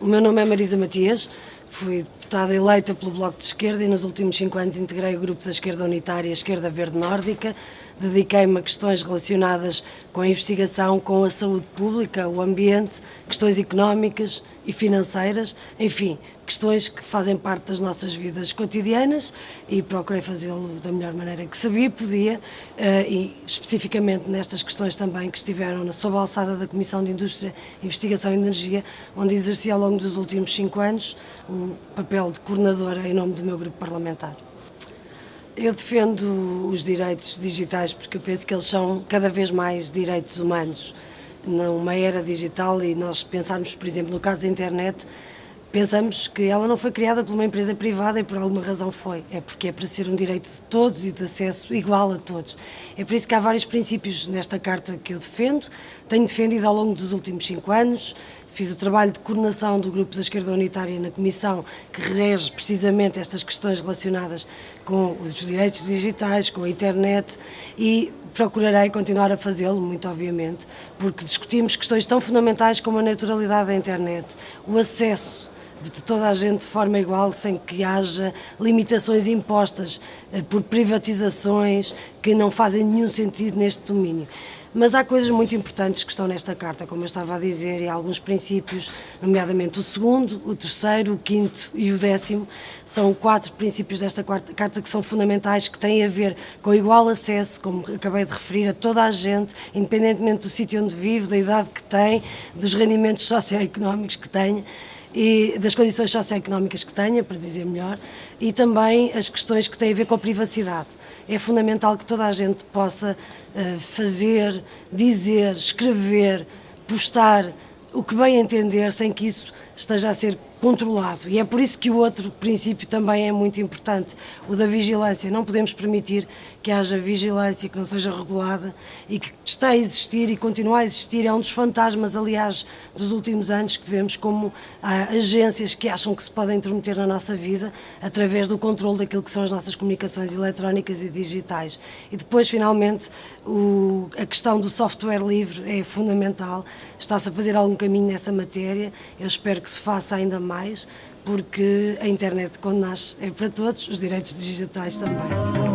O meu nome é Marisa Matias, fui deputada eleita pelo Bloco de Esquerda e nos últimos cinco anos integrei o grupo da Esquerda Unitária Esquerda Verde Nórdica. Dediquei-me a questões relacionadas com a investigação, com a saúde pública, o ambiente, questões económicas e financeiras, enfim, questões que fazem parte das nossas vidas cotidianas e procurei fazê-lo da melhor maneira que sabia e podia eh, e especificamente nestas questões também que estiveram sob a alçada da Comissão de Indústria, Investigação e Energia, onde exerci ao longo dos últimos cinco anos o papel de coordenadora em nome do meu grupo parlamentar. Eu defendo os direitos digitais porque eu penso que eles são cada vez mais direitos humanos numa era digital e nós pensarmos, por exemplo, no caso da internet, pensamos que ela não foi criada por uma empresa privada e por alguma razão foi. É porque é para ser um direito de todos e de acesso igual a todos. É por isso que há vários princípios nesta carta que eu defendo, tenho defendido ao longo dos últimos cinco anos, Fiz o trabalho de coordenação do Grupo da Esquerda Unitária na Comissão, que rege precisamente estas questões relacionadas com os direitos digitais, com a internet e procurarei continuar a fazê-lo, muito obviamente, porque discutimos questões tão fundamentais como a naturalidade da internet, o acesso de toda a gente de forma igual, sem que haja limitações impostas eh, por privatizações que não fazem nenhum sentido neste domínio. Mas há coisas muito importantes que estão nesta carta, como eu estava a dizer, e alguns princípios, nomeadamente o segundo, o terceiro, o quinto e o décimo, são quatro princípios desta carta que são fundamentais, que têm a ver com igual acesso, como acabei de referir, a toda a gente, independentemente do sítio onde vive, da idade que tem, dos rendimentos socioeconómicos que tenha, e das condições socioeconómicas que tenha, para dizer melhor, e também as questões que têm a ver com a privacidade. É fundamental que toda a gente possa uh, fazer, dizer, escrever, postar o que bem entender sem que isso esteja a ser controlado. E é por isso que o outro princípio também é muito importante, o da vigilância. Não podemos permitir que haja vigilância que não seja regulada e que está a existir e continua a existir. É um dos fantasmas, aliás, dos últimos anos que vemos como há agências que acham que se podem intrometer na nossa vida através do controle daquilo que são as nossas comunicações eletrónicas e digitais. E depois, finalmente, o, a questão do software livre é fundamental. Está-se a fazer algum caminho nessa matéria. Eu espero que se faça ainda mais, porque a internet, quando nasce, é para todos, os direitos digitais também.